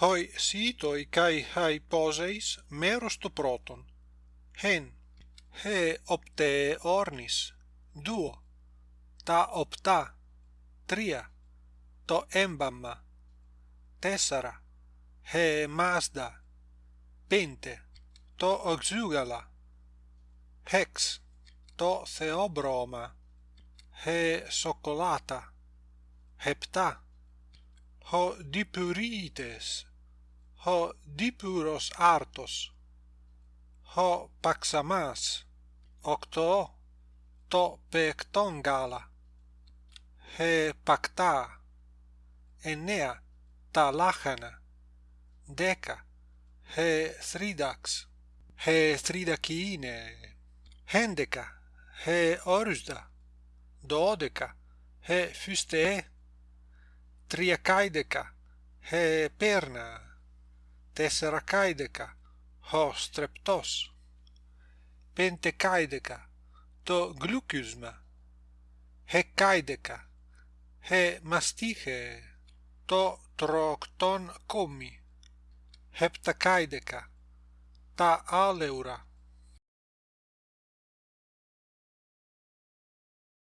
hoi sitoi kai hai poseis merosto proton. Hen he opte ornis. Duo ta opta. Tria to embamma. Tessara he masda. Pente to oxugala. Hex to theobroma. He socolata hepta ho dipurites ho dipuros artos, ho paxamas, octo, to pecton gala, he pacta, enea, talachana, deca, he thridax, he thridakine, hendeca, he orusda, dodeca, he fuste, triacaideca, he perna, τέσσερακαίδεκα, ο στρεπτός, πεντεκάιδεκα, το γλουκύσμα, εκάιδεκα, ε μαστίχε, το τροκτόν κόμι, επτακάιδεκα, τα άλεουρα.